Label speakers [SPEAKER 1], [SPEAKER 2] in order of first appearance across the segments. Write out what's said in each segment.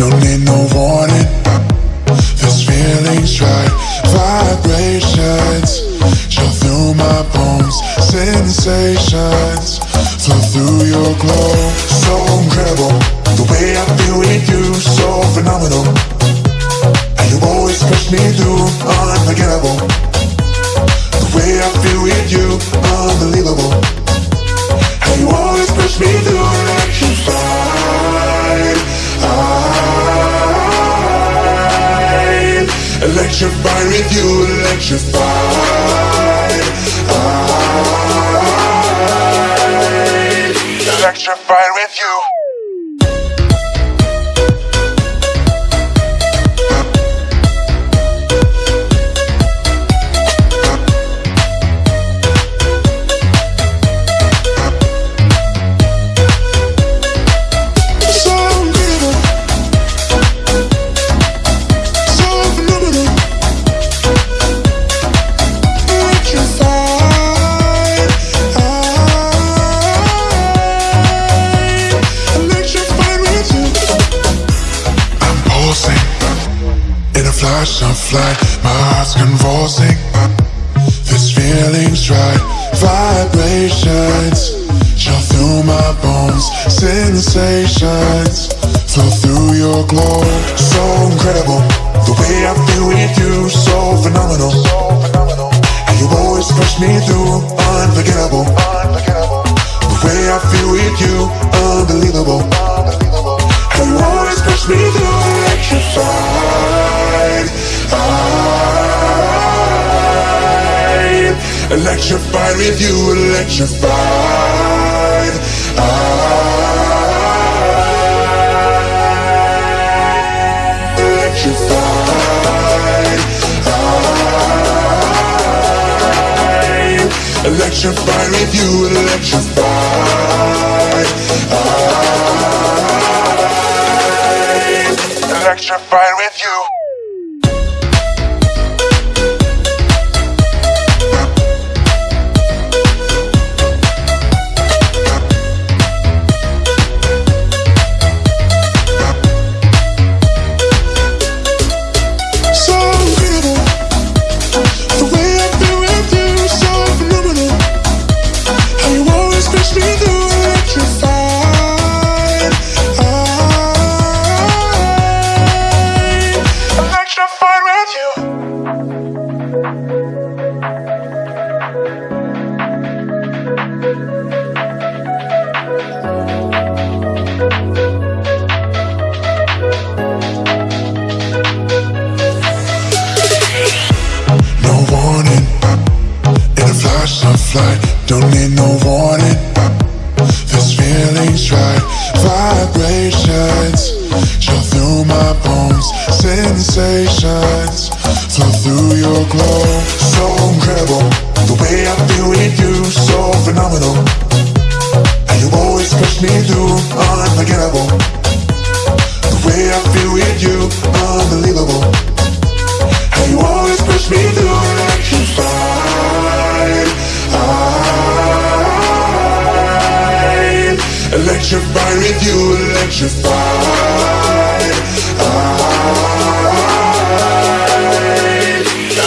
[SPEAKER 1] don't need no warning. This feeling's right, vibrations through my bones, sensations. flow through your glow. So incredible, the way I feel with you, so phenomenal. And you always push me through, unforgettable. The way I feel with you, unbelievable. And you always push me through, electrified. I electrified with you, electrified. I electrified with you. Flash of. My heart's convulsing. This feeling's right. Vibrations chill through my bones. Sensations flow through your glow. So incredible. The way I feel with you, so phenomenal. And you always push me through, unforgettable. The way I feel with you, electrified. Electrified with you, electrified. I electrified. I electrified with you, electrified. I electrified with you. Feeling's right, vibrations chill through my bones, sensations flow through your glow. So incredible, the way I feel with you, so phenomenal. And you always push me through, unforgettable. Electrified with you, electrified. I ah.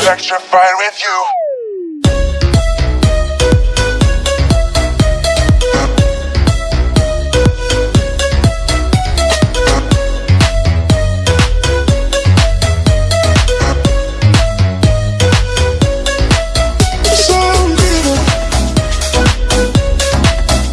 [SPEAKER 1] electrified with you.